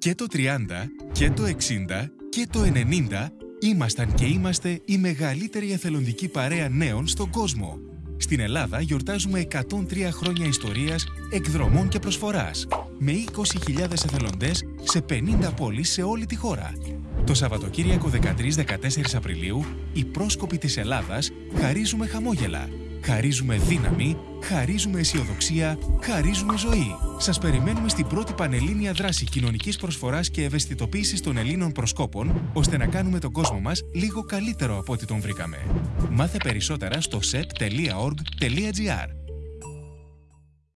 Και το 30 και το 60 και το 90 ήμασταν και είμαστε η μεγαλύτερη εθελοντική παρέα νέων στον κόσμο. Στην Ελλάδα γιορτάζουμε 103 χρόνια ιστορίας, εκδρομών και προσφοράς. Με 20.000 εθελοντές σε 50 πόλεις σε όλη τη χώρα. Το Σαββατοκύριακο 13-14 Απριλίου, οι πρόσκοποι της Ελλάδας χαρίζουμε χαμόγελα. Χαρίζουμε δύναμη, χαρίζουμε αισιοδοξία, χαρίζουμε ζωή. Σας περιμένουμε στην πρώτη πανελλήνια δράση κοινωνικής προσφοράς και ευαισθητοποίησης των Ελλήνων προσκόπων, ώστε να κάνουμε τον κόσμο μας λίγο καλύτερο από ό,τι τον βρήκαμε. Μάθε περισσότερα στο sep.org.gr